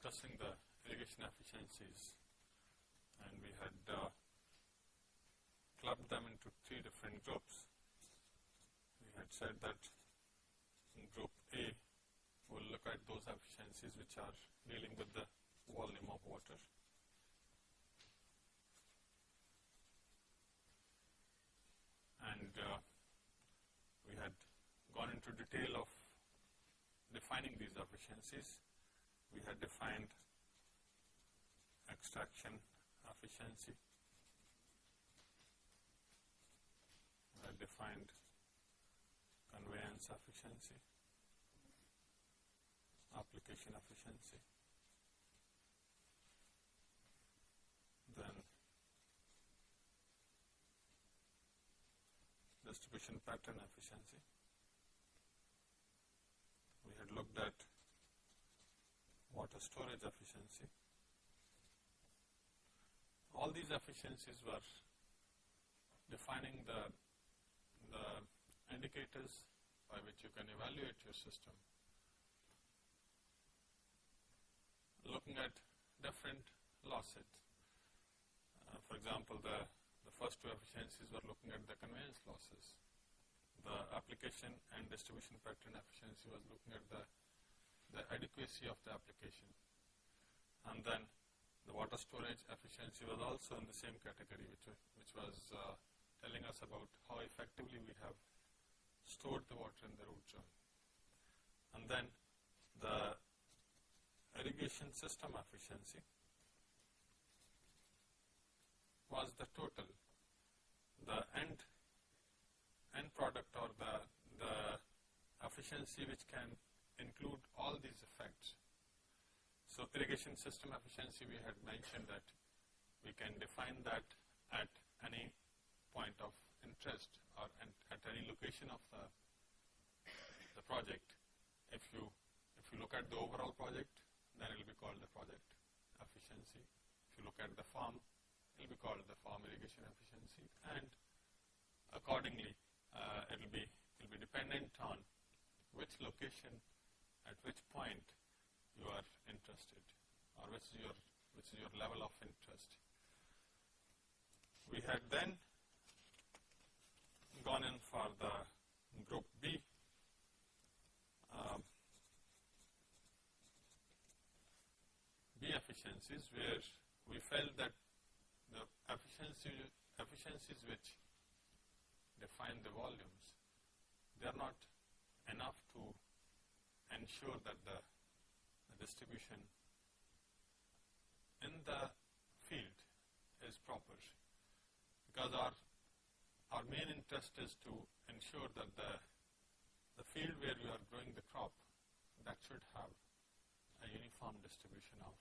discussing the irrigation efficiencies and we had uh, clubbed them into three different groups. We had said that in group A we will look at those efficiencies which are dealing with the volume of water. And uh, we had gone into detail of defining these efficiencies. We had defined extraction efficiency. We had defined conveyance efficiency, application efficiency. Then distribution pattern efficiency. We had looked at water storage efficiency. All these efficiencies were defining the, the indicators by which you can evaluate your system. Looking at different losses. Uh, for example, the, the first two efficiencies were looking at the conveyance losses. The application and distribution pattern efficiency was looking at the, the adequacy of the application. And then the water storage efficiency was also in the same category which, which was uh, telling us about how effectively we have stored the water in the root zone. And then the irrigation system efficiency was the total, the end, end product or the, the efficiency which can include all these effects. So irrigation system efficiency we had mentioned that we can define that at any point of interest or at any location of the, the project. If you, if you look at the overall project, then it will be called the project efficiency. If you look at the farm, it will be called the farm irrigation efficiency and accordingly uh, it will be it will be dependent on which location at which point you are interested or which is your which is your level of interest. We had then gone in for the group B. Um, B efficiencies where we felt that the efficiency, efficiencies which define the volumes, they are not enough to ensure that the, the distribution in the field is proper because our our main interest is to ensure that the, the field where you are growing the crop, that should have a uniform distribution of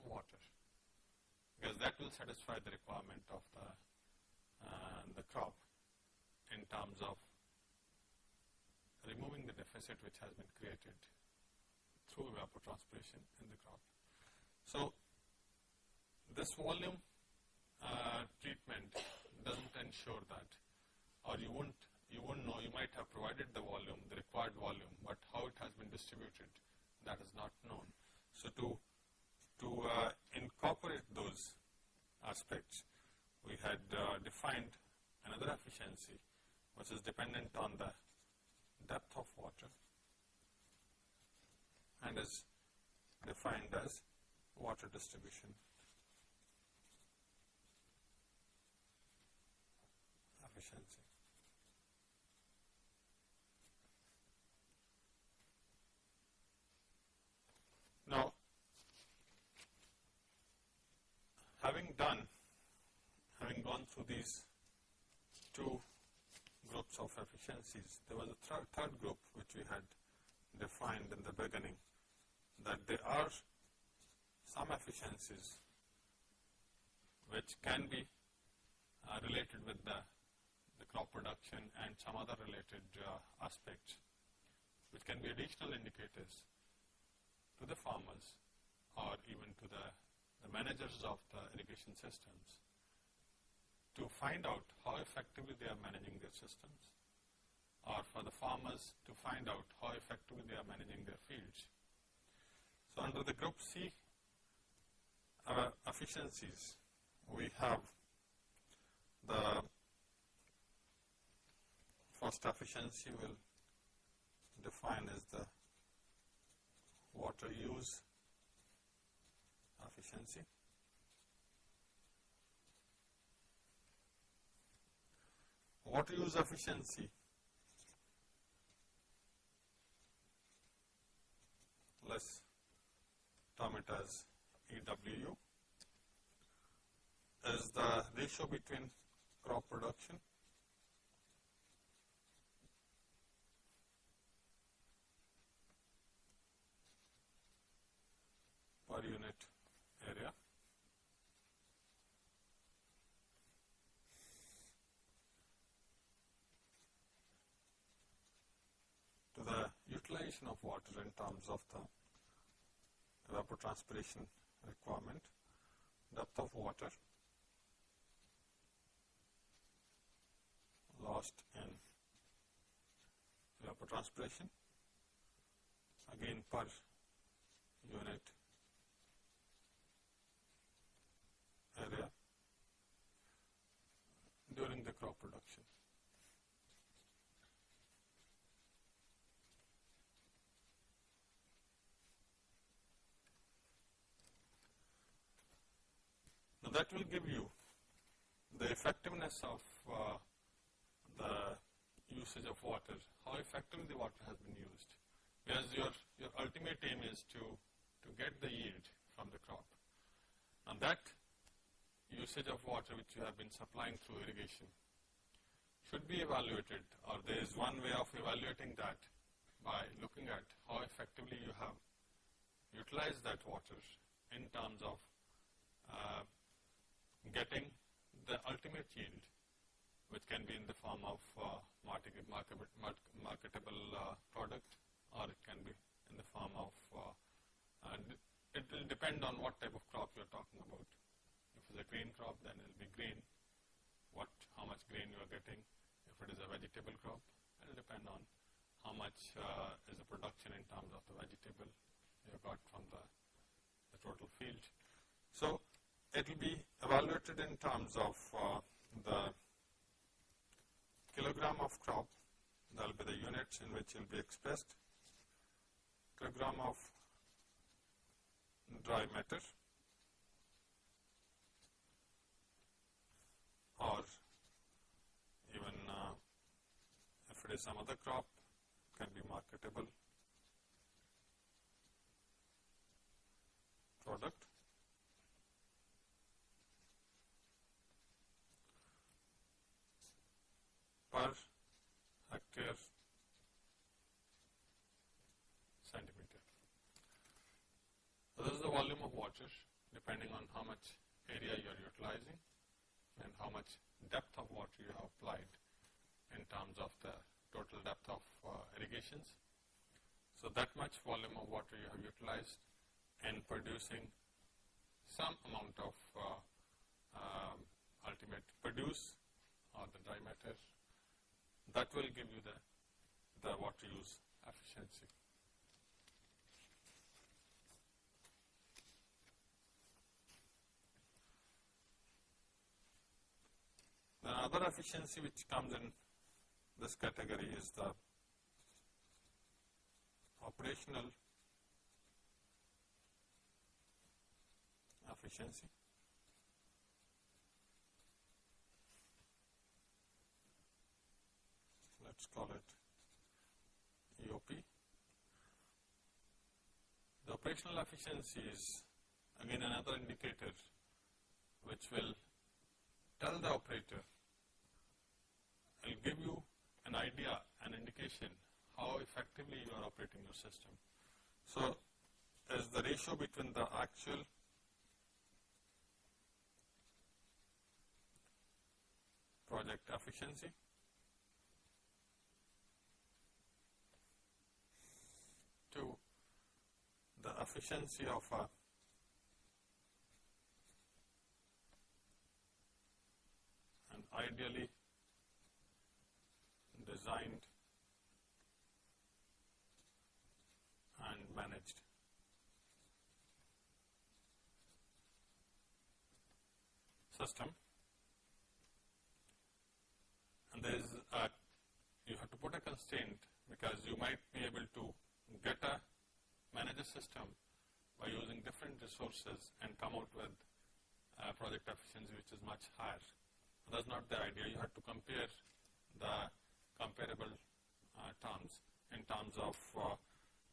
water. Because that will satisfy the requirement of the, uh, the crop in terms of removing the deficit which has been created through evapotranspiration in the crop. So, this volume uh, treatment doesn't ensure that or you won't you won't know. You might have provided the volume the required volume but how it has been distributed that is not known. So to to uh, incorporate those aspects we had uh, defined another efficiency which is dependent on the depth of water and is defined as water distribution efficiency. Now, having done, having gone through these two groups of efficiencies, there was a th third group which we had defined in the beginning that there are some efficiencies which can be uh, related with the crop production and some other related uh, aspects which can be additional indicators to the farmers or even to the, the managers of the irrigation systems to find out how effectively they are managing their systems or for the farmers to find out how effectively they are managing their fields. So under the group C uh, efficiencies, we have the first efficiency will define as the water use efficiency. Water use efficiency let's term it as EWU is the ratio between crop production per unit area to the utilization of water in terms of the evapotranspiration requirement, depth of water lost in evapotranspiration again per unit area during the crop production. That will give you the effectiveness of uh, the usage of water, how effectively the water has been used. Because your, your ultimate aim is to, to get the yield from the crop. And that usage of water which you have been supplying through irrigation should be evaluated or there is one way of evaluating that by looking at how effectively you have utilized that water in terms of uh, getting the ultimate yield which can be in the form of uh, market, marketable, marketable uh, product or it can be in the form of, uh, and it will depend on what type of crop you are talking about. If it's a grain crop then it will be grain, what, how much grain you are getting. If it is a vegetable crop, it will depend on how much uh, is the production in terms of the vegetable you got from the, the total field. So it will be evaluated in terms of uh, the kilogram of crop, that will be the units in which it will be expressed, kilogram of dry matter. Or even uh, if it is some other crop can be marketable product. Per hectare centimeter. So this is the volume of water depending on how much area you are utilizing and how much depth of water you have applied in terms of the total depth of uh, irrigations. So that much volume of water you have utilized in producing some amount of uh, um, ultimate produce or the dry matter that will give you the, the water use efficiency. The other efficiency which comes in this category is the operational efficiency. Let's call it EOP. The operational efficiency is again another indicator which will tell the operator, it will give you an idea, an indication how effectively you are operating your system. So, is the ratio between the actual project efficiency the efficiency of uh, a and ideally designed and managed. system and there is a you have to put a constraint because you might be able to get a manager system by using different resources and come out with a project efficiency which is much higher. That's not the idea. You have to compare the comparable uh, terms in terms of uh,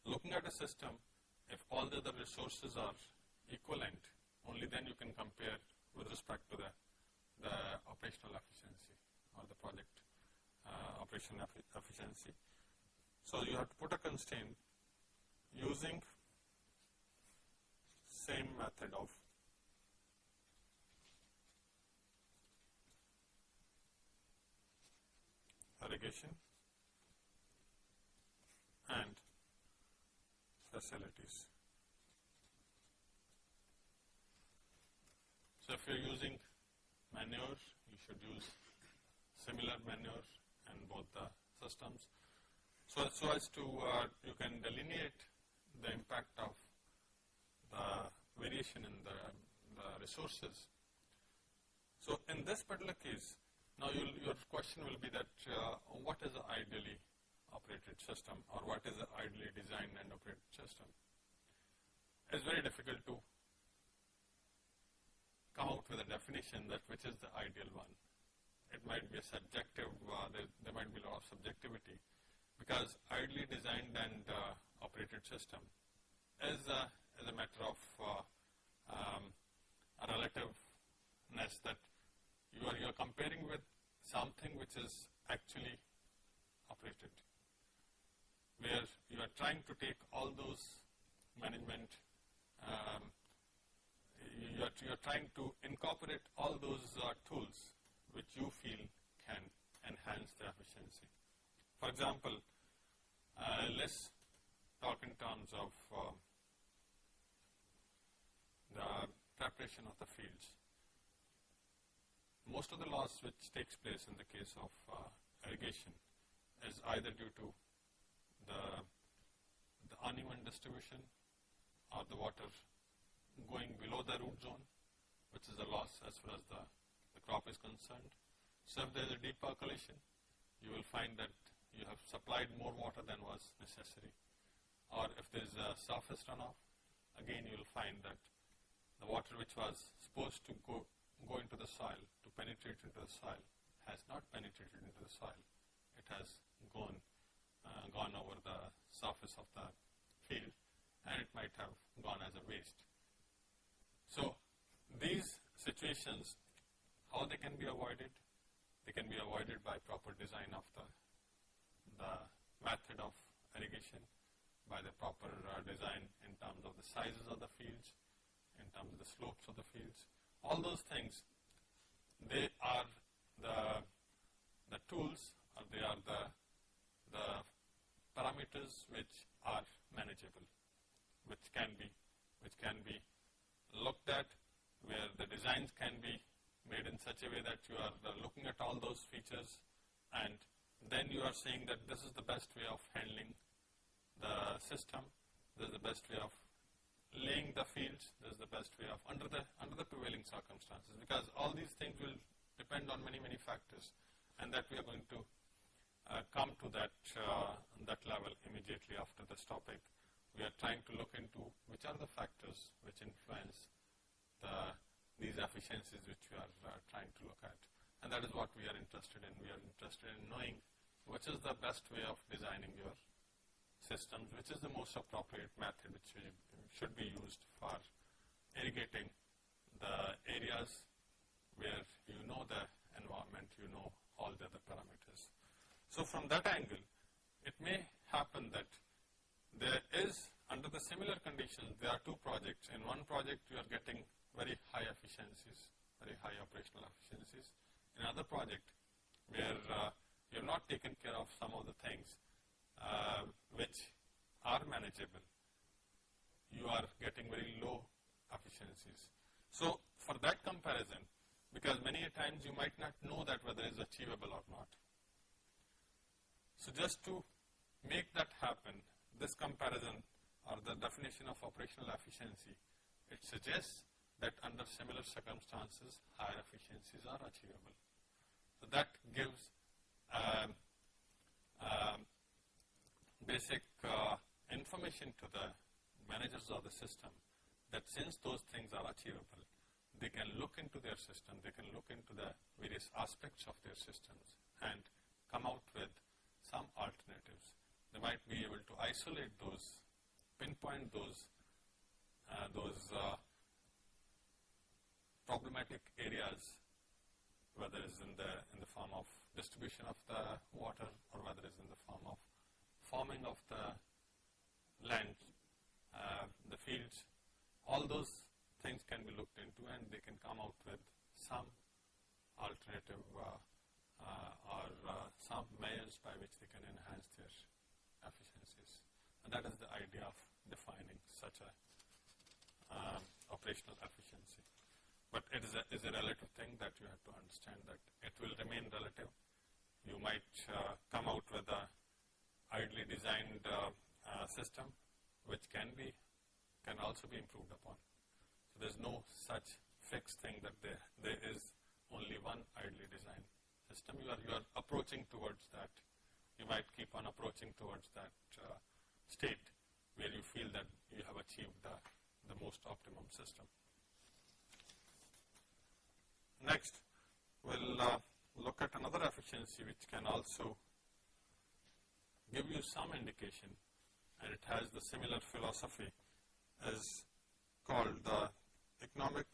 looking at a system, if all the other resources are equivalent, only then you can compare with respect to the, the operational efficiency or the project uh, operation efficiency. So you have to put a constraint using same method of irrigation and facilities. So if you're using manure, you should use similar manure in both the systems. So, so as to uh, you can delineate the impact of the variation in the, the resources. So in this particular case, now your question will be that uh, what is the ideally operated system or what is the ideally designed and operated system? It's very difficult to come out with a definition that which is the ideal one. It might be a subjective, uh, there, there, might be a lot of subjectivity because ideally designed and uh, operated system is, uh, is a matter of uh, um, a relativeness that you are, you are comparing with something which is actually operated, where you are trying to take all those management, um, you, are, you are trying to incorporate all those uh, tools which you feel can enhance the efficiency. For example, uh, let's talk in terms of uh, the preparation of the fields most of the loss which takes place in the case of uh, irrigation is either due to the, the uneven distribution or the water going below the root zone, which is a loss as far as the, the crop is concerned. So if there is a deep percolation, you will find that you have supplied more water than was necessary. Or if there is a surface runoff, again you will find that the water which was supposed to go go into the soil, to penetrate into the soil, has not penetrated into the soil. It has gone, uh, gone over the surface of the field and it might have gone as a waste. So these situations, how they can be avoided? They can be avoided by proper design of the, the method of irrigation, by the proper uh, design in terms of the sizes of the fields, in terms of the slopes of the fields, all those things, they are the, the tools or they are the, the parameters which are manageable, which can be, which can be looked at, where the designs can be made in such a way that you are looking at all those features and then you are saying that this is the best way of handling the system, this is the best way of laying the fields this is the best way of under the under the prevailing circumstances because all these things will depend on many many factors and that we are going to uh, come to that uh, that level immediately after this topic. We are trying to look into which are the factors which influence the these efficiencies which we are uh, trying to look at and that is what we are interested in. We are interested in knowing which is the best way of designing your systems, which is the most appropriate method which should be used for irrigating the areas where you know the environment, you know all the other parameters. So from that angle, it may happen that there is, under the similar conditions, there are two projects. In one project, you are getting very high efficiencies, very high operational efficiencies. In another project, where uh, you have not taken care of some of the things, uh, which are manageable, you are getting very low efficiencies. So for that comparison, because many times you might not know that whether it is achievable or not. So just to make that happen, this comparison or the definition of operational efficiency, it suggests that under similar circumstances higher efficiencies are achievable. So that gives um, um, basic uh, information to the managers of the system that since those things are achievable, they can look into their system, they can look into the various aspects of their systems and come out with some alternatives. They might be able to isolate those, pinpoint those, uh, those uh, problematic areas, whether it's in the, in the form of distribution of the water or whether it's in the form of farming of the land, uh, the fields, all those things can be looked into and they can come out with some alternative uh, uh, or uh, some measures by which they can enhance their efficiencies. And that is the idea of defining such a um, operational efficiency. But it is a, is a relative thing that you have to understand that it will remain relative. You might uh, come out with a ideally designed uh, uh, system which can be, can also be improved upon. So there's no such fixed thing that there, there is only one ideally designed system. You are, you are approaching towards that. You might keep on approaching towards that uh, state where you feel that you have achieved the, the most optimum system. Next, we'll uh, look at another efficiency which can also give you some indication and it has the similar philosophy as called the economic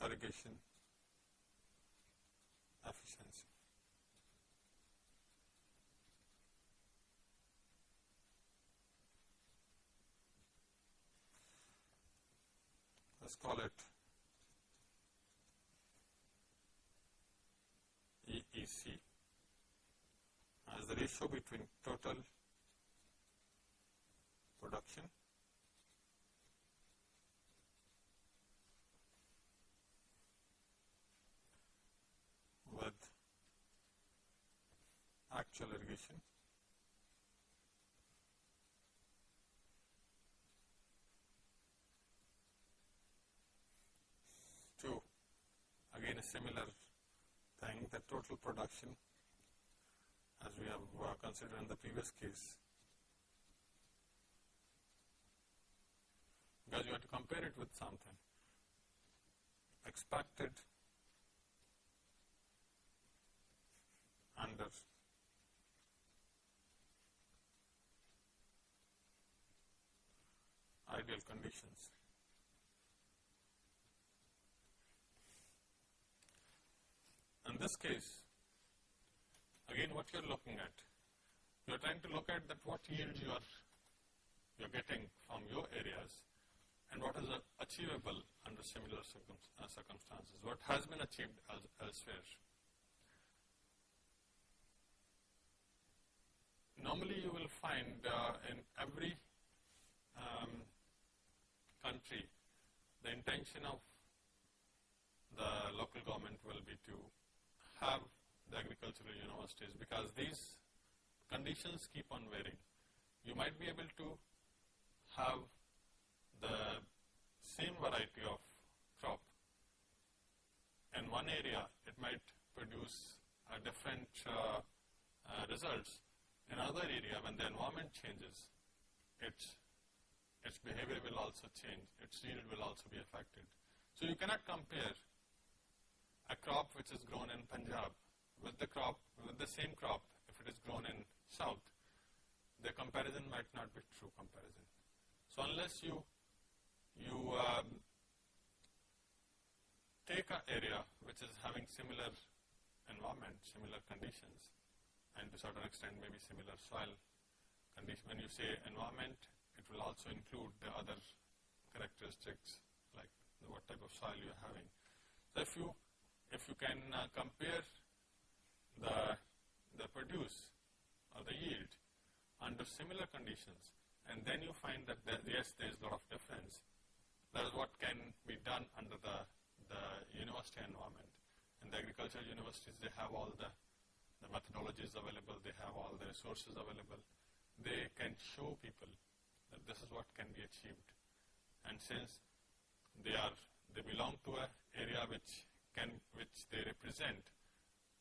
irrigation efficiency. Let's call it EEC as the ratio between total production with actual irrigation to again a similar thing the total production as we have uh, considered in the previous case because you have to compare it with something expected under ideal conditions. In this case, again what you are looking at, you are trying to look at that what yield you are you are getting from your areas and what is achievable under similar uh, circumstances, what has been achieved elsewhere. normally you will find uh, in every um, country the intention of the local government will be to have the agricultural universities because these conditions keep on varying. You might be able to have the same variety of crop in one area, it might produce a different uh, uh, results in another area, when the environment changes, its, its behavior will also change, its yield will also be affected. So you cannot compare a crop which is grown in Punjab with the crop, with the same crop if it is grown in South. The comparison might not be true comparison. So unless you, you um, take an area which is having similar environment, similar conditions, and to certain extent maybe similar soil condition. When you say environment, it will also include the other characteristics like what type of soil you are having. So if you if you can uh, compare the the produce or the yield under similar conditions and then you find that there, yes there is a lot of difference that is what can be done under the the university environment in the agricultural universities, they have all the, the methodologies available, they have all the resources available. They can show people that this is what can be achieved. And since they are, they belong to an area which can, which they represent,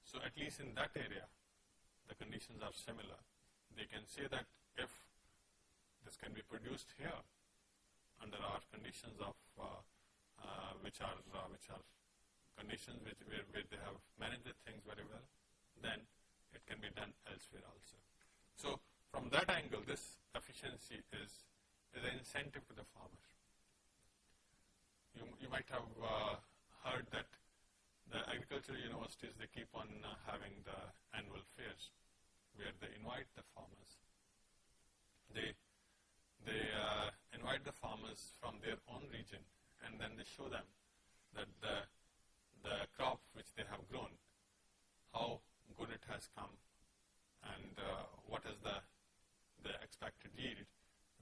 so at least in that area, the conditions are similar. They can say that if this can be produced here under our conditions of uh, uh, which are uh, which are conditions which where, where they have managed the things very well, then it can be done elsewhere also. So from that angle, this efficiency is is an incentive to the farmer. You, you might have uh, heard that the agricultural universities, they keep on uh, having the annual fairs where they invite the farmers. They, they uh, invite the farmers from their own region and then they show them that the, the crop which they have grown, how good it has come and uh, what is the, the expected yield.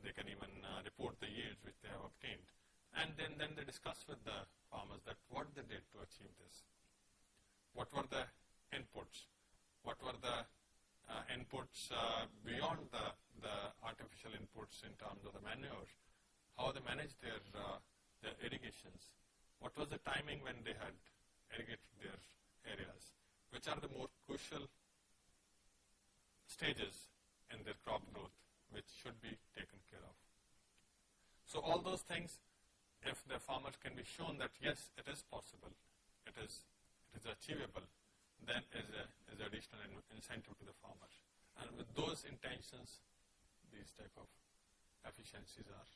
They can even uh, report the yields which they have obtained. And then, then they discuss with the farmers that what they did to achieve this what were the inputs, what were the uh, inputs uh, beyond the, the artificial inputs in terms of the manure, how they managed their, uh, their irrigations, what was the timing when they had irrigated their areas, which are the more crucial stages in their crop growth which should be taken care of. So all those things, if the farmers can be shown that yes, it is possible, it is is achievable, then is a is additional incentive to the farmer. And with those intentions, these type of efficiencies are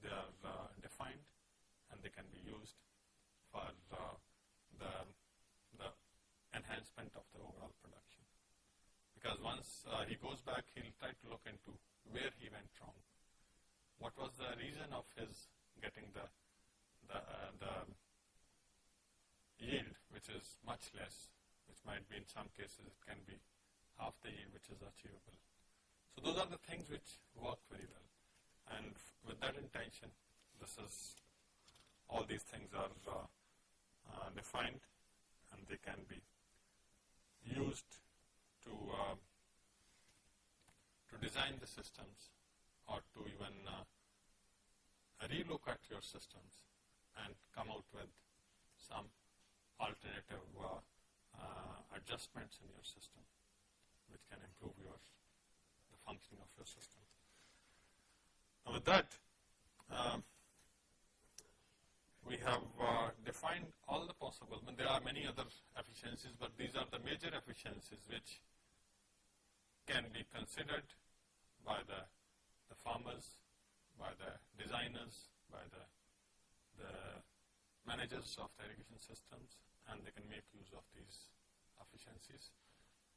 they are uh, defined and they can be used for uh, the the enhancement of the overall production. Because once uh, he goes back, he'll try to look into where he went wrong. What was the reason of his getting the the, uh, the yield which is much less, which might be in some cases it can be half the yield which is achievable. So those are the things which work very well. And with that intention, this is, all these things are uh, uh, defined and they can be used to, uh, to design the systems or to even uh, relook at your systems and come out with some alternative uh, uh, adjustments in your system which can improve your the functioning of your system. Now with that, um, we have uh, defined all the possible, but there are many other efficiencies, but these are the major efficiencies which can be considered by the, the farmers, by the designers, by the, the managers of the irrigation systems, and they can make use of these efficiencies.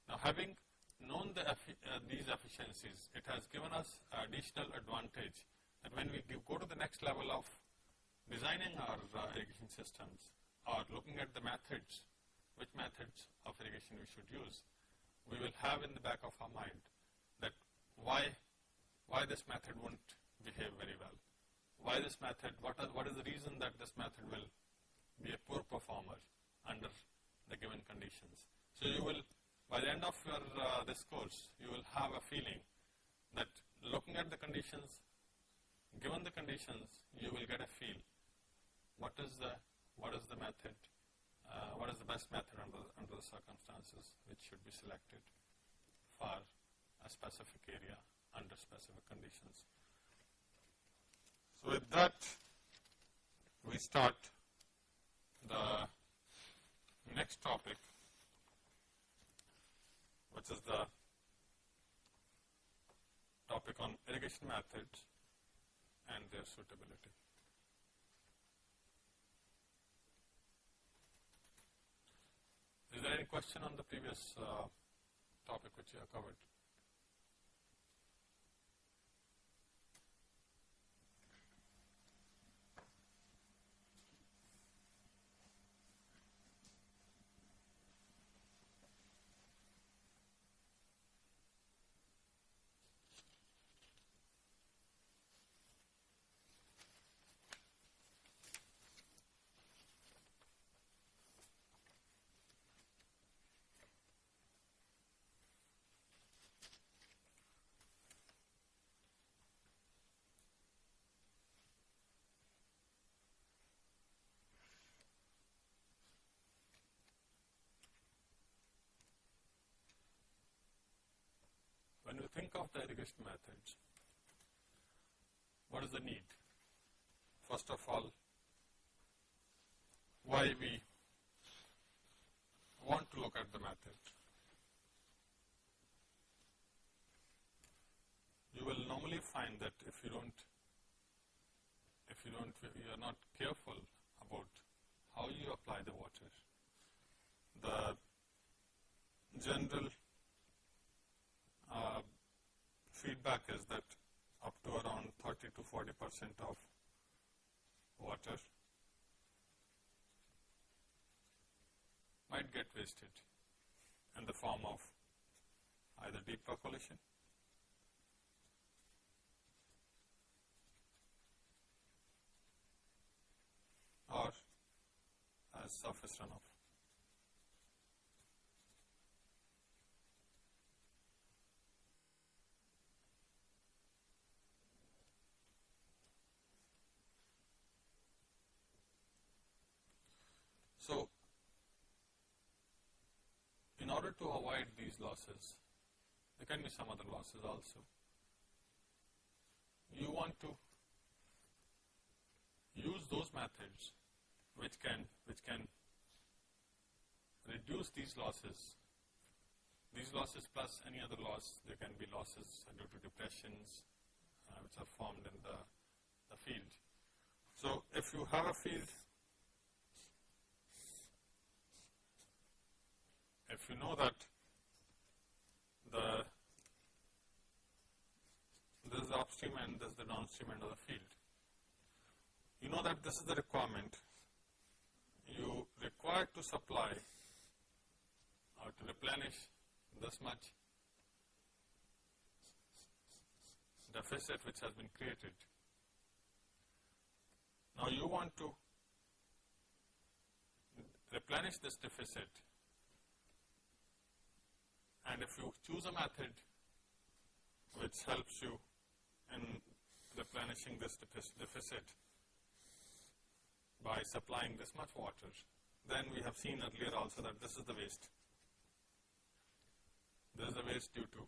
Now having known the, uh, these efficiencies, it has given us additional advantage that when we give, go to the next level of designing our uh, irrigation systems or looking at the methods, which methods of irrigation we should use, we will have in the back of our mind that why, why this method won't behave very well. Why this method, what, are, what is the reason that this method will be a poor performer under the given conditions. So you will, by the end of your uh, this course, you will have a feeling that looking at the conditions, given the conditions, you will get a feel. What is the what is the method? Uh, what is the best method under under the circumstances which should be selected for a specific area under specific conditions? So with that, we start the next topic, which is the topic on irrigation methods and their suitability. Is there any question on the previous uh, topic which you have covered? Irrigation methods. What is the need? First of all, why we want to look at the method. You will normally find that if you don't, if you don't, you are not careful about how you apply the water, the general uh, feedback is that up to around 30 to 40 percent of water might get wasted in the form of either deep percolation or as surface runoff. So, in order to avoid these losses, there can be some other losses also. You want to use those methods which can which can reduce these losses. These losses plus any other loss, there can be losses due to depressions uh, which are formed in the, the field. So, if you have a field if you know that the this is the upstream end, this is the downstream end of the field. You know that this is the requirement. You require to supply or to replenish this much deficit which has been created. Now you want to replenish this deficit and if you choose a method which helps you in replenishing this deficit by supplying this much water, then we have seen earlier also that this is the waste. This is the waste due to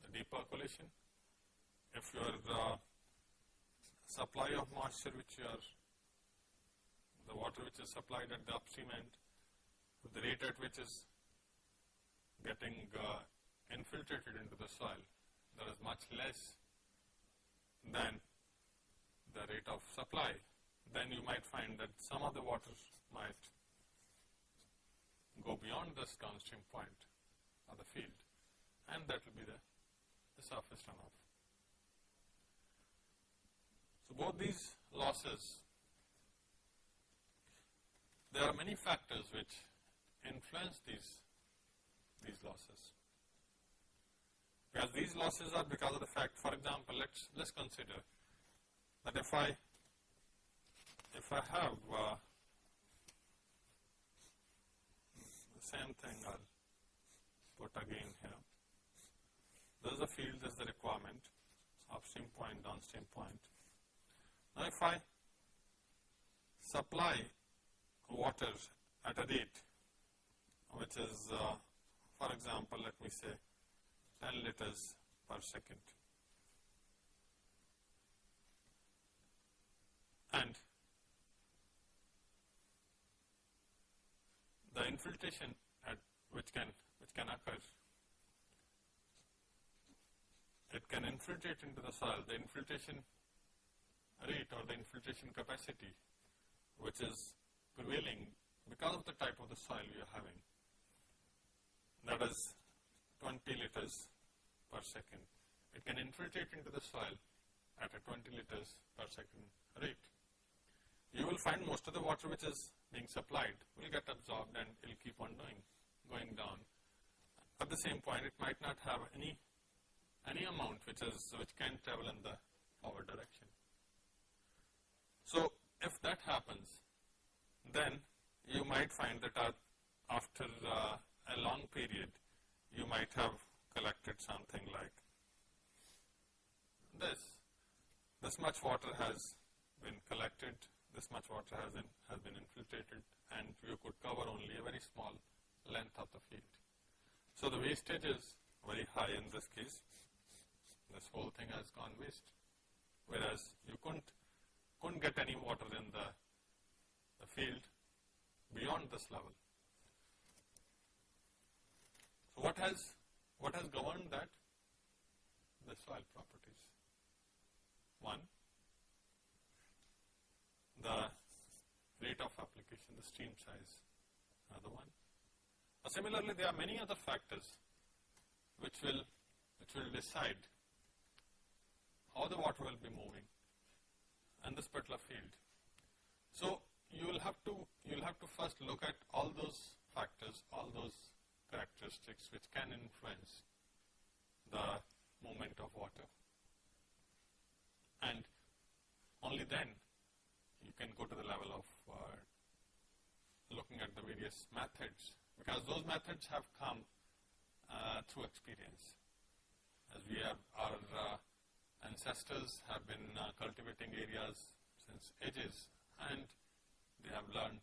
the deep percolation. If your uh, supply of moisture which you are, the water which is supplied at the upstream end, the rate at which is getting uh, infiltrated into the soil that is much less than the rate of supply, then you might find that some of the water might go beyond this downstream point of the field and that will be the, the surface runoff. So, both these losses, there are many factors which influence these these losses. Because these losses are because of the fact, for example, let's let's consider that if I if I have uh, the same thing, I'll put again here. There's a field, there's the requirement, upstream point, downstream point. Now, if I supply water at a rate which is uh, for example, let me say 10 liters per second. And the infiltration at which can which can occur it can infiltrate into the soil the infiltration rate or the infiltration capacity which is prevailing because of the type of the soil you are having that is 20 liters per second. It can infiltrate into the soil at a 20 liters per second rate. You will find most of the water which is being supplied will get absorbed and it will keep on doing, going down. At the same point, it might not have any any amount which is which can travel in the forward direction. So, if that happens, then you might find that after uh, a long period, you might have collected something like this. This much water has been collected, this much water has been, has been infiltrated and you could cover only a very small length of the field. So, the wastage is very high in this case. This whole thing has gone waste. Whereas you couldn't, couldn't get any water in the, the field beyond this level. So what has, what has governed that? The soil properties. One, the rate of application, the stream size, another one. Uh, similarly, there are many other factors which will, which will decide how the water will be moving in this particular field. So, you will have to, you will have to first look at all those factors, all those characteristics which can influence the movement of water. And only then you can go to the level of uh, looking at the various methods because those methods have come uh, through experience. As we have, our uh, ancestors have been uh, cultivating areas since ages and they have learned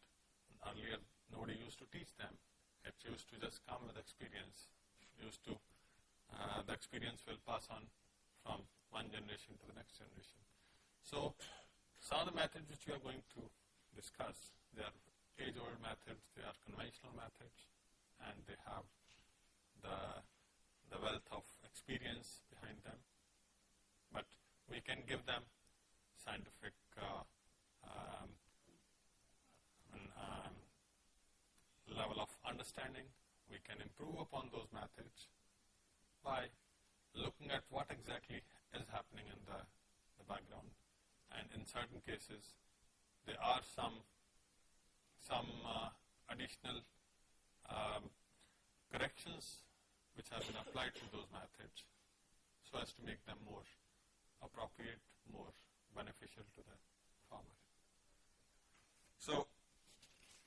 earlier nobody used to teach them. It used to just come with experience. Used to, uh, the experience will pass on from one generation to the next generation. So, some of the methods which we are going to discuss, they are age-old methods, they are conventional methods, and they have the, the wealth of experience behind them. But we can give them scientific uh, um, um, level of understanding. We can improve upon those methods by looking at what exactly is happening in the, the background and in certain cases there are some some uh, additional um, corrections which have been applied to those methods so as to make them more appropriate, more beneficial to the farmer. So,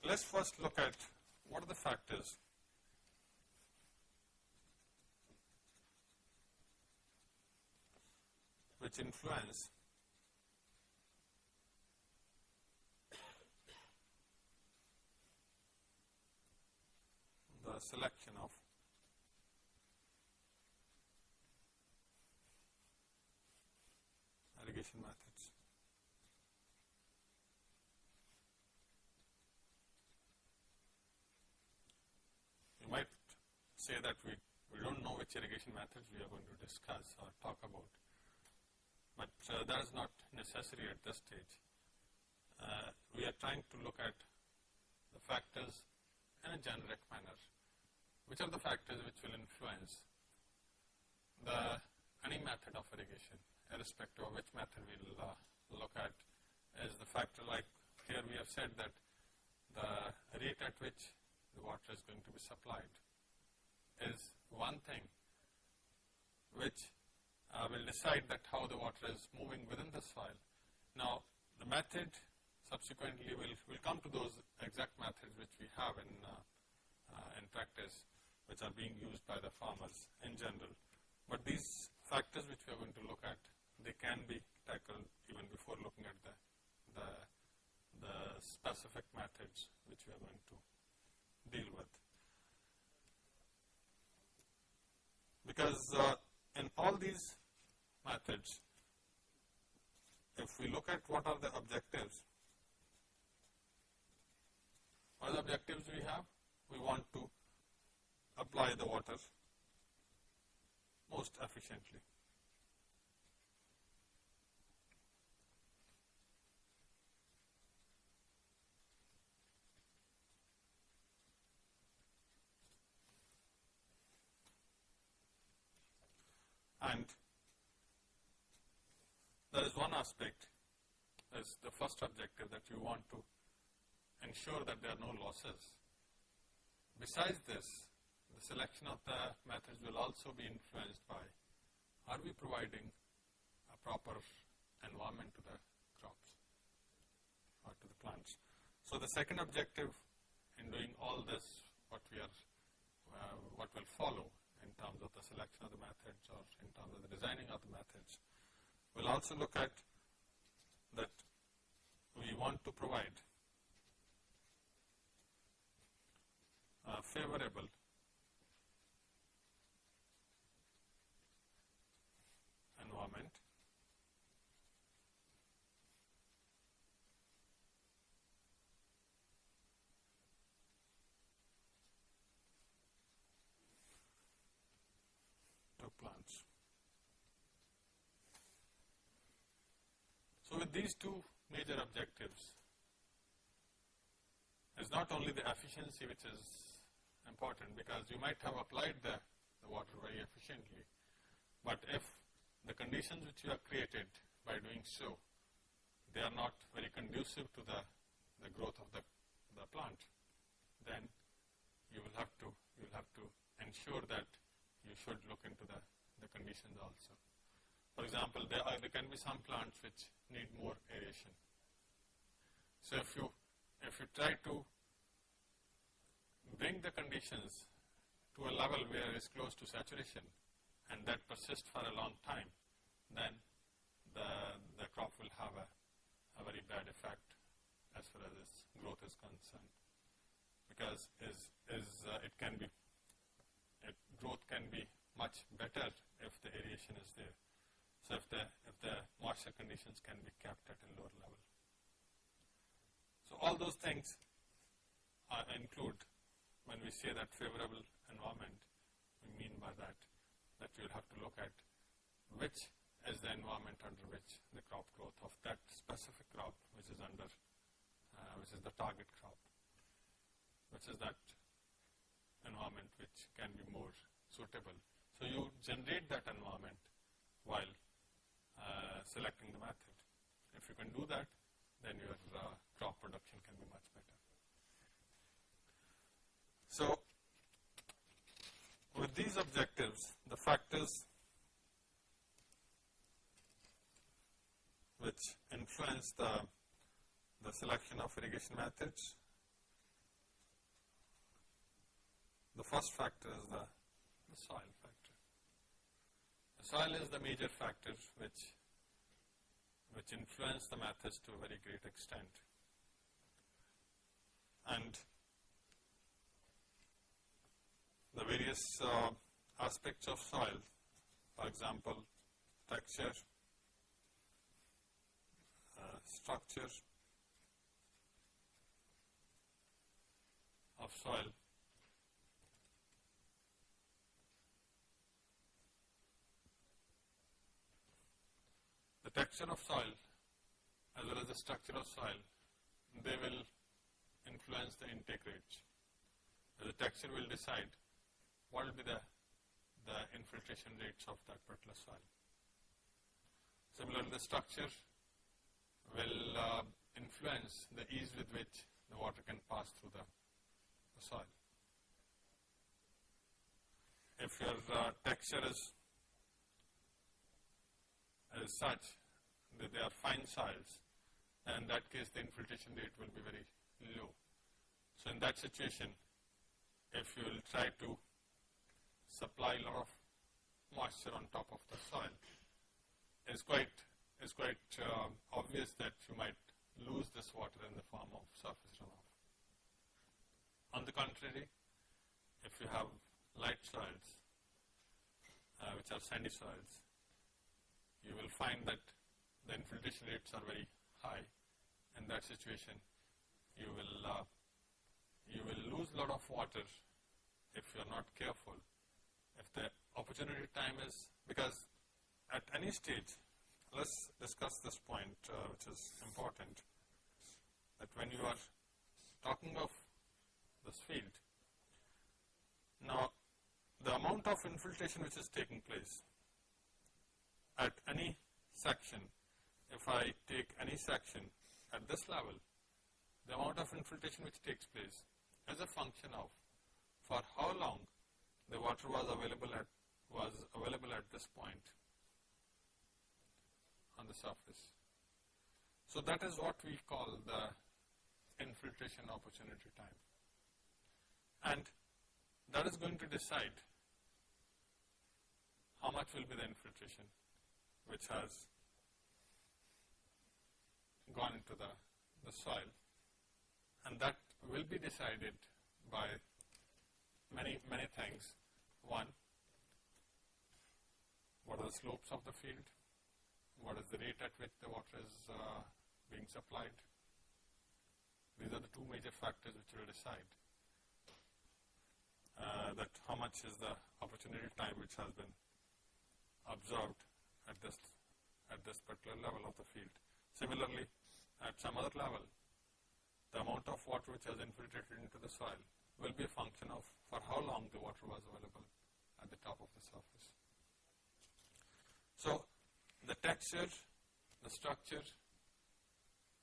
let's first look at what are the factors which influence the selection of irrigation methods. You might say that we, we don't know which irrigation methods we are going to discuss or talk about, but uh, that is not necessary at this stage. Uh, we are trying to look at the factors in a generic manner. Which are the factors which will influence the any method of irrigation, irrespective of which method we will uh, look at, is the factor like here we have said that the rate at which the water is going to be supplied is one thing which uh, will decide that how the water is moving within the soil. Now, the method subsequently will will come to those exact methods which we have in uh, uh, in practice which are being used by the farmers in general. But these factors which we are going to look at, they can be tackled even before looking at the, the, the specific methods which we are going to deal with. Because uh, in all these methods, if we look at what are the objectives, what are the objectives we have? We want to apply the water most efficiently. And there is one aspect, is the first objective that you want to ensure that there are no losses. Besides this, the selection of the methods will also be influenced by are we providing a proper environment to the crops or to the plants. So the second objective in doing all this, what we are, uh, what will follow in terms of the selection of the methods or in terms of the designing of the methods, we'll also look at that we want to provide a favorable these two major objectives is not only the efficiency which is important because you might have applied the, the water very efficiently, but if the conditions which you have created by doing so, they are not very conducive to the, the growth of the, the plant, then you will have to you will have to ensure that you should look into the, the conditions also. For example, there are there can be some plants which need more aeration. So if you if you try to bring the conditions to a level where it is close to saturation and that persists for a long time, then the, the crop will have a, a very bad effect as far as its growth is concerned. Because is, is uh, it can be, it, growth can be much better if the aeration is there. So if the, if the moisture conditions can be kept at a lower level. So all those things uh, include when we say that favorable environment, we mean by that that you'll have to look at which is the environment under which the crop growth of that specific crop which is under, uh, which is the target crop, which is that environment which can be more suitable. So you generate that environment while uh, selecting the method. If you can do that, then your uh, crop production can be much better. So, with these objectives, the factors which influence the, the selection of irrigation methods, the first factor is the, the soil soil is the major factor which, which influence the methods to a very great extent. And the various uh, aspects of soil, for example, texture, uh, structure of soil, the texture of soil as well as the structure of soil, they will influence the intake rate. The texture will decide what will be the, the infiltration rates of that particular soil. Similarly, the structure will uh, influence the ease with which the water can pass through the, the soil. If your uh, texture is, is such that they are fine soils, then in that case the infiltration rate will be very low. So in that situation, if you will try to supply a lot of moisture on top of the soil, it's quite, it's quite uh, obvious that you might lose this water in the form of surface runoff. On the contrary, if you have light soils, uh, which are sandy soils, you will find that the infiltration rates are very high. In that situation, you will uh, you will lose a lot of water if you are not careful if the opportunity time is, because at any stage, let's discuss this point uh, which is important, that when you are talking of this field, now the amount of infiltration which is taking place at any section, if I take any section at this level, the amount of infiltration which takes place is a function of for how long the water was available at was available at this point on the surface. So that is what we call the infiltration opportunity time. And that is going to decide how much will be the infiltration which has gone into the, the soil and that will be decided by many, many things. One, what are the slopes of the field? What is the rate at which the water is uh, being supplied? These are the two major factors which will decide uh, that how much is the opportunity time which has been observed at this at this particular level of the field. Similarly, at some other level, the amount of water which has infiltrated into the soil will be a function of for how long the water was available at the top of the surface. So, the texture, the structure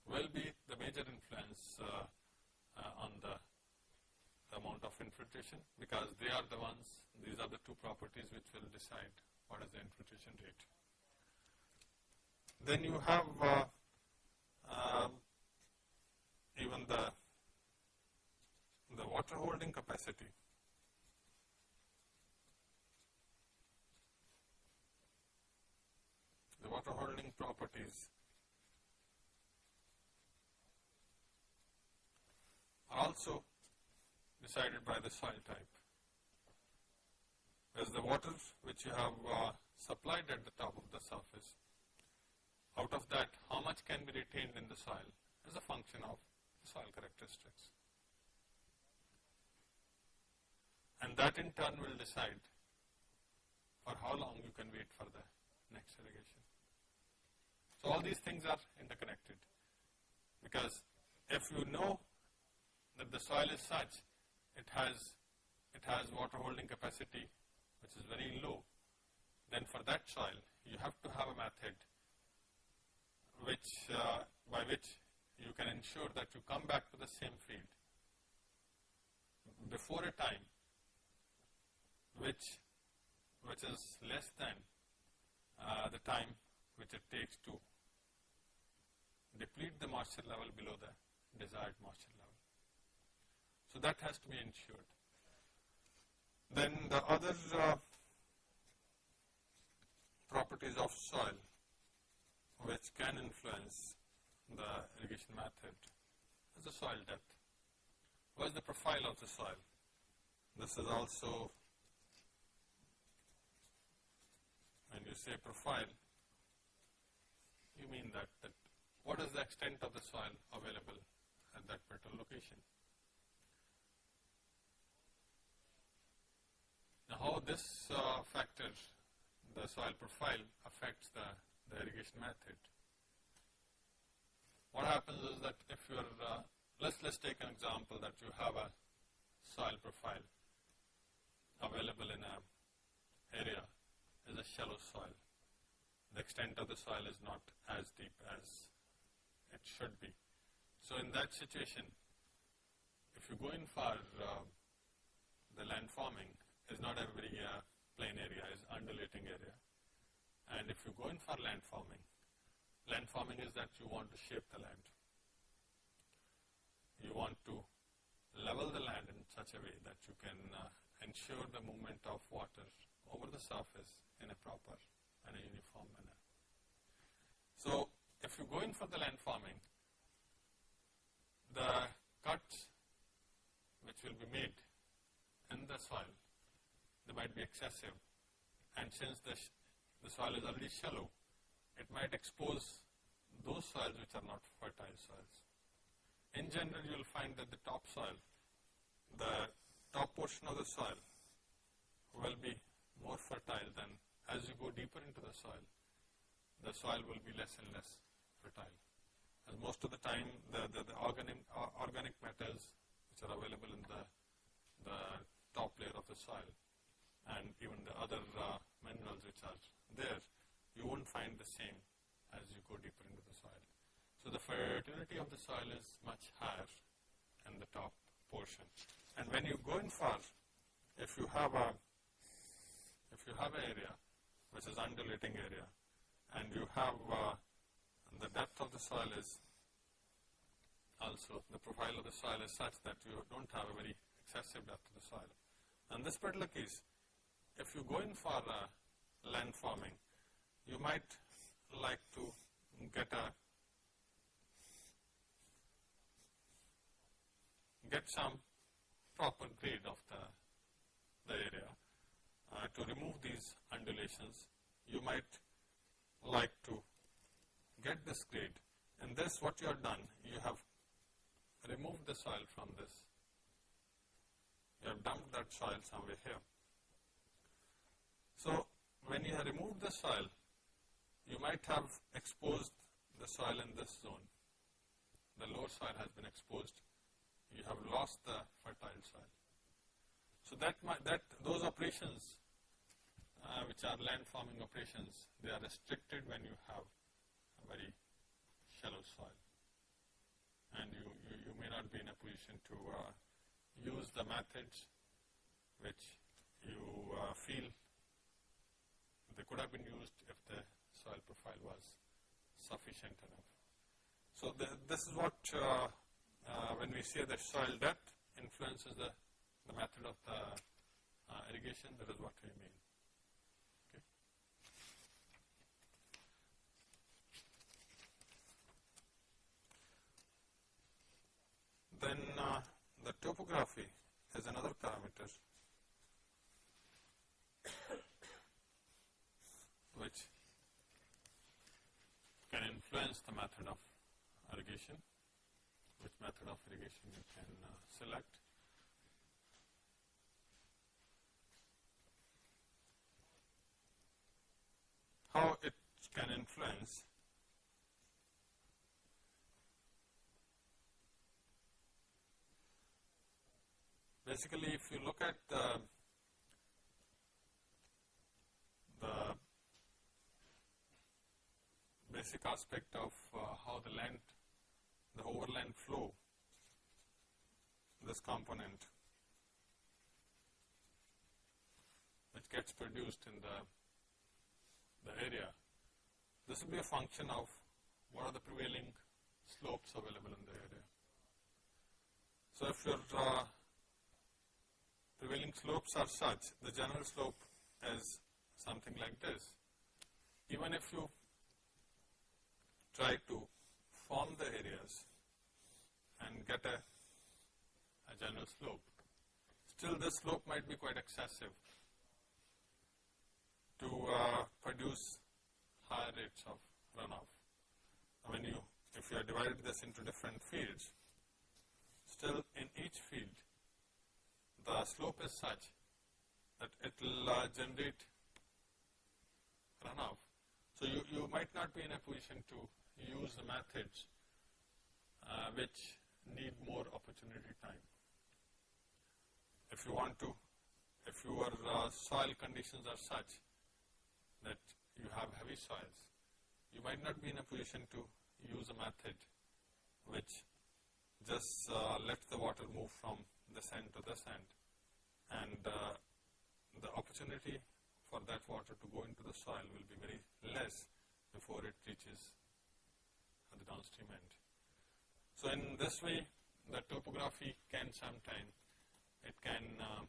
will be the major influence uh, uh, on the, the amount of infiltration because they are the ones, these are the two properties which will decide what is the infiltration rate. Then you have uh, um, even the the water holding capacity. The water holding properties are also decided by the soil type. As the water which you have uh, supplied at the top of the surface, out of that how much can be retained in the soil is a function of soil characteristics. And that in turn will decide for how long you can wait for the next irrigation. So all these things are interconnected because if you know that the soil is such, it has, it has water holding capacity which is very low, then for that soil you have to have a method which, uh, by which you can ensure that you come back to the same field before a time which, which is less than uh, the time which it takes to deplete the moisture level below the desired moisture level. So that has to be ensured. Then the other uh, properties of soil which can influence the irrigation method is the soil depth. What is the profile of the soil? This is also, when you say profile, you mean that, that what is the extent of the soil available at that particular location. How this uh, factor, the soil profile, affects the, the irrigation method. What happens is that if you're, uh, let's, let's take an example that you have a soil profile available in a area is a shallow soil. The extent of the soil is not as deep as it should be. So in that situation, if you go in for uh, the land forming, is not a very uh, plain area, is undulating area. And if you go in for land forming, land forming is that you want to shape the land. You want to level the land in such a way that you can uh, ensure the movement of water over the surface in a proper and a uniform manner. So, if you go in for the land forming, the cuts which will be made in the soil they might be excessive. And since the, the soil is already shallow, it might expose those soils which are not fertile soils. In general, you will find that the top soil, the top portion of the soil will be more fertile than as you go deeper into the soil, the soil will be less and less fertile. As most of the time, the, the, the organic, uh, organic matters which are available in the, the top layer of the soil and even the other uh, minerals which are there, you won't find the same as you go deeper into the soil. So the fertility of the soil is much higher in the And when you go in far, if you have a if you have an area which is undulating area and you have uh, the depth of the soil is also the profile of the soil is such that you don't have a very excessive depth of the soil. In this particular case, if you go in for uh, land forming, you might like to get a get some proper grade of the, the area. Uh, to remove these undulations, you might like to get this grade. And this, what you have done, you have removed the soil from this. You have dumped that soil somewhere here. So, when you have removed the soil, you might have exposed the soil in this zone, the lower soil has been exposed, you have lost the fertile soil. So that that those operations uh, which are land forming operations, they are restricted when you have a very shallow soil. And you, you, you may not be in a position to uh, use the methods which you uh, feel they could have been used if the soil profile was sufficient enough. So the, this is what, uh, when we say that soil depth influences the, the method of the uh, irrigation, that is what we mean. Then uh, the topography is another parameter which can influence the method of irrigation, which method of irrigation you can uh, select. How it can influence basically if you look at the the basic aspect of uh, how the land, the overland flow, this component which gets produced in the, the area, this will be a function of what are the prevailing slopes available in the area. So if your uh, prevailing slopes are such, the general slope is something like this. Even if you try to form the areas and get a, a general slope, still this slope might be quite excessive to uh, produce higher rates of runoff. When you, if you have divided this into different fields, still in each field the slope is such that it will uh, generate runoff. So you, you might not be in a position to use the methods uh, which need more opportunity time. If you want to, if your uh, soil conditions are such that you have heavy soils, you might not be in a position to use a method which just uh, let the water move from this end to this end and uh, the opportunity for that water to go into the soil will be very less before it reaches the downstream end. So in this way the topography can sometime, it can uh,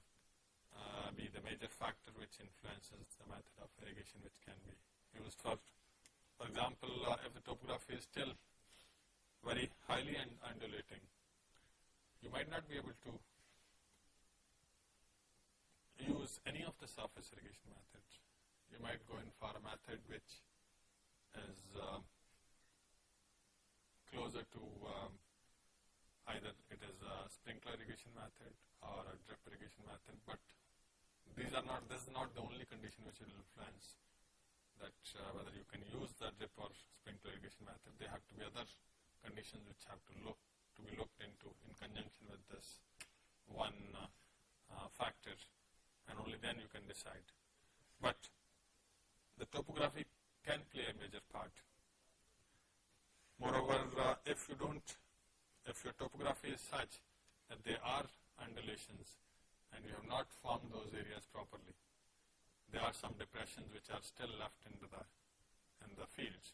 uh, be the major factor which influences the method of irrigation which can be used for, for example, uh, if the topography is still very highly undulating, you might not be able to use any of the surface irrigation methods. You might go in for a method which is uh, closer to um, either it is a sprinkler irrigation method or a drip irrigation method, but these are not, this is not the only condition which will influence that uh, whether you can use the drip or sprinkler irrigation method. There have to be other conditions which have to look to be looked into in conjunction with this one uh, uh, factor and only then you can decide. But the topography can play a major part. Moreover, uh, if you don't, if your topography is such that there are undulations and you have not formed those areas properly, there are some depressions which are still left into the, in the fields,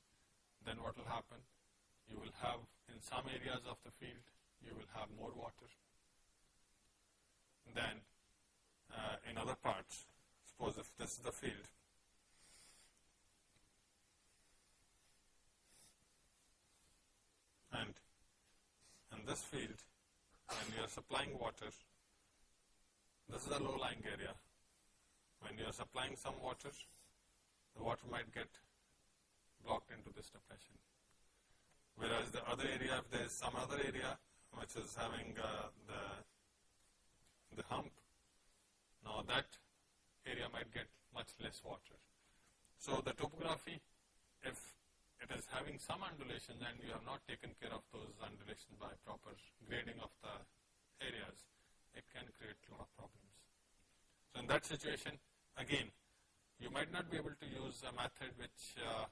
then what will happen? You will have, in some areas of the field, you will have more water than uh, in other parts. Suppose if this is the field, and in this field, when you are supplying water, this is a low-lying area. When you are supplying some water, the water might get blocked into this depression. Whereas the other area, if there is some other area which is having uh, the, the hump, now that area might get much less water. So the topography, if it is having some undulations and you have not taken care of those undulations by proper grading of the areas, it can create a lot of problems. So in that situation, again, you might not be able to use a method which uh,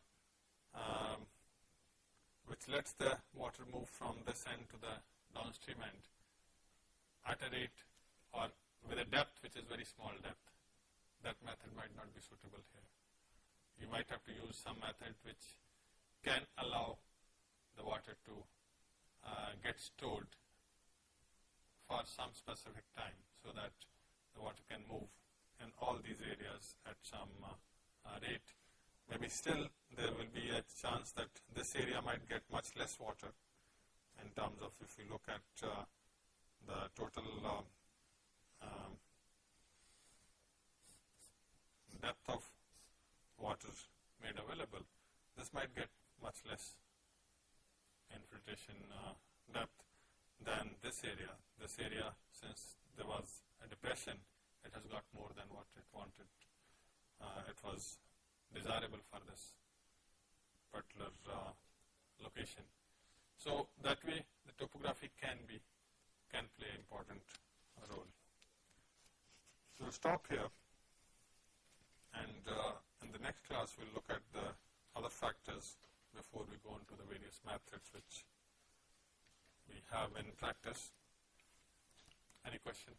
um, which lets the water move from this end to the downstream end at a rate or with a depth which is very small depth. That method might not be suitable here. You might have to use some method which can allow the water to uh, get stored for some specific time so that the water can move in all these areas at some uh, uh, rate. Maybe still there will be a chance that this area might get much less water in terms of if you look at uh, the total uh, um, depth of water made available, this might get much less infiltration uh, depth than this area. This area, since there was a depression, it has got more than what it wanted. Uh, it was desirable for this particular uh, location. So that way the topography can be can play an important role. So we'll stop here and uh, in the next class we'll look at the other factors before we go on to the various methods which we have in practice. Any question?